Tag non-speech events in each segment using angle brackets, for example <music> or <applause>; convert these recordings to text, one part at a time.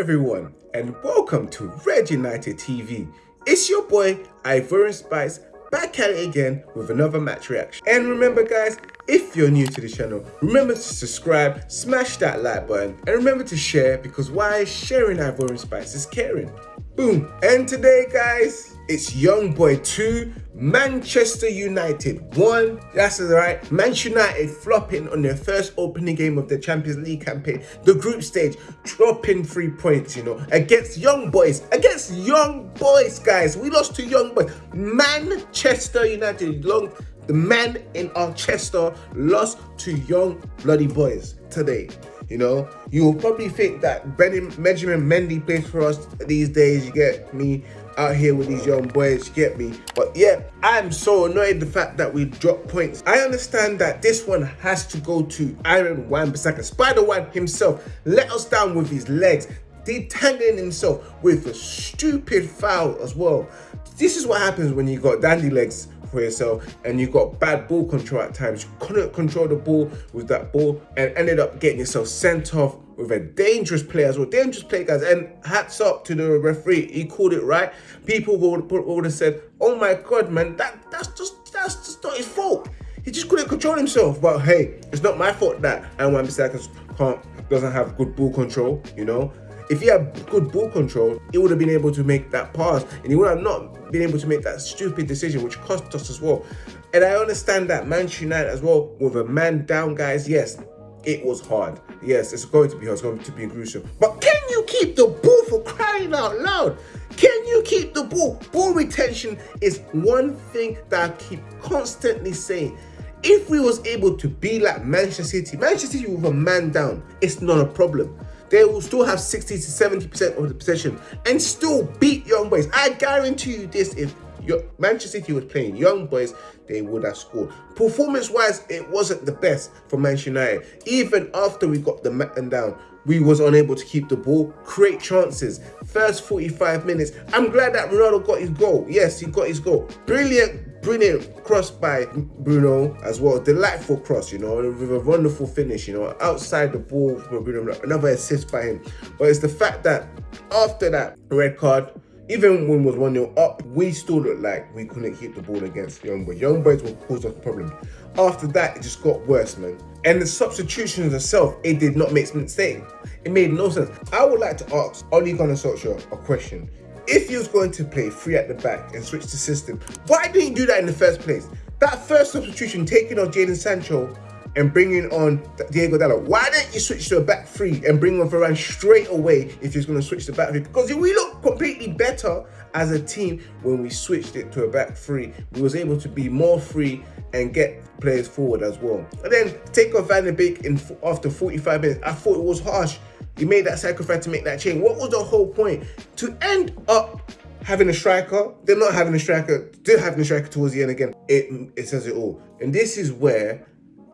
everyone, and welcome to Red United TV. It's your boy Ivorian Spice back at it again with another match reaction. And remember guys, if you're new to the channel, remember to subscribe, smash that like button, and remember to share because why sharing Ivorian Spice is caring. Boom. And today guys, it's Young Boy 2, Manchester United 1. That's right, Manchester United flopping on their first opening game of the Champions League campaign, the group stage, dropping three points, you know, against Young Boys, against Young Boys, guys. We lost to Young Boys. Manchester United, long, the man in our Chester lost to Young Bloody Boys today. You know, you'll probably think that Benjamin Mendy plays for us these days. You get me out here with these young boys, you get me? But yeah, I'm so annoyed the fact that we dropped points. I understand that this one has to go to Aaron Wan-Bissaka, Spider-Wan himself. Let us down with his legs detangling himself with a stupid foul as well. This is what happens when you got dandy legs for yourself and you got bad ball control at times. You couldn't control the ball with that ball and ended up getting yourself sent off with a dangerous play as well. Dangerous play, guys. And hats up to the referee. He called it right. People would, would have said, oh my God, man, that, that's just that's just not his fault. He just couldn't control himself. But hey, it's not my fault that and Wan-Bissaka can't doesn't have good ball control, you know. If he had good ball control, he would have been able to make that pass and he would have not been able to make that stupid decision, which cost us as well. And I understand that Manchester United as well, with a man down, guys, yes, it was hard. Yes, it's going to be hard, it's going to be gruesome. But can you keep the ball for crying out loud? Can you keep the ball? Ball retention is one thing that I keep constantly saying. If we was able to be like Manchester City, Manchester City with a man down, it's not a problem they will still have 60 to 70% of the possession and still beat Young Boys. I guarantee you this, if your Manchester City was playing Young Boys, they would have scored. Performance-wise, it wasn't the best for Manchester United. Even after we got the man down, we was unable to keep the ball, create chances. First 45 minutes, I'm glad that Ronaldo got his goal. Yes, he got his goal. Brilliant brilliant cross by Bruno as well. Delightful cross, you know, with a wonderful finish, you know, outside the ball from Bruno. Another assist by him. But it's the fact that after that red card, even when was 1-0 up, we still looked like we couldn't keep the ball against Young Boys. Young Boys will cause us problem. After that, it just got worse, man. And the substitutions itself, it did not make sense. It made no sense. I would like to ask Ole Gunnar Solskjaer a question if he was going to play three at the back and switch the system, why didn't you do that in the first place? That first substitution, taking off Jadon Sancho and bringing on Diego Dalot, why didn't you switch to a back three and bring on Varane straight away if you're going to switch to back three? Because we look completely better as a team when we switched it to a back three. We was able to be more free and get players forward as well. And then take off Van de Beek in after 45 minutes. I thought it was harsh you made that sacrifice to make that change. What was the whole point? To end up having a striker, they're not having a striker, still having a striker towards the end again. It, it says it all. And this is where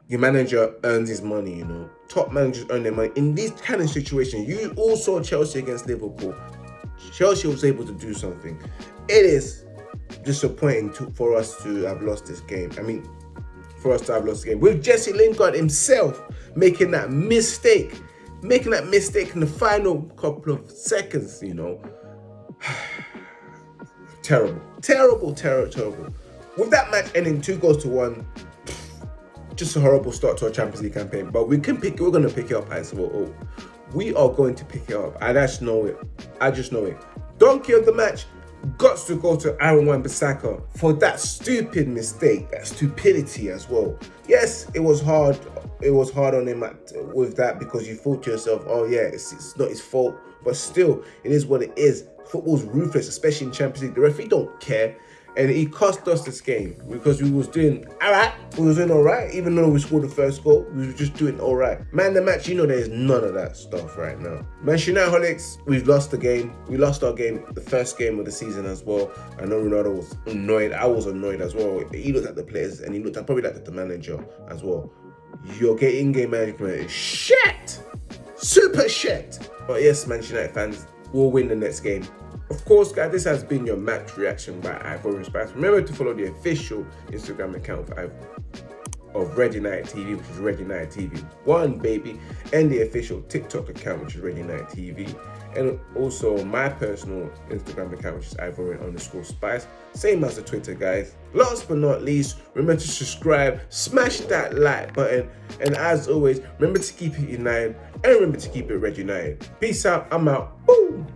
your manager earns his money, you know. Top managers earn their money. In these kind of situations, you all saw Chelsea against Liverpool. Chelsea was able to do something. It is disappointing to, for us to have lost this game. I mean, for us to have lost the game. With Jesse Lingard himself making that mistake making that mistake in the final couple of seconds, you know. <sighs> terrible, terrible, terrible, terrible. With that match ending two goals to one, just a horrible start to our Champions League campaign. But we can pick, we're gonna pick it up as well. Oh, we are going to pick it up. I just know it. I just know it. Donkey of the match got to go to Aaron Wan-Bissaka for that stupid mistake, that stupidity as well. Yes, it was hard it was hard on him at, with that because you thought to yourself, oh yeah, it's, it's not his fault. But still, it is what it is. Football's ruthless, especially in Champions League. The referee don't care. And he cost us this game because we was doing all right. We was doing all right. Even though we scored the first goal we was just doing all right. Man the match you know there's none of that stuff right now. Manchester united we've lost the game. We lost our game the first game of the season as well. I know ronaldo was annoyed. I was annoyed as well. He looked at the players and he looked at probably like at the manager as well your in-game management is shit super shit but yes manchester united fans will win the next game of course, guys, this has been your match reaction by Ivorian Spice. Remember to follow the official Instagram account of, of Red United TV, which is Red United TV 1, baby, and the official TikTok account, which is Red United TV. And also my personal Instagram account, which is Ivory underscore Spice. Same as the Twitter, guys. Last but not least, remember to subscribe, smash that like button, and as always, remember to keep it united and remember to keep it red united. Peace out. I'm out. Boom.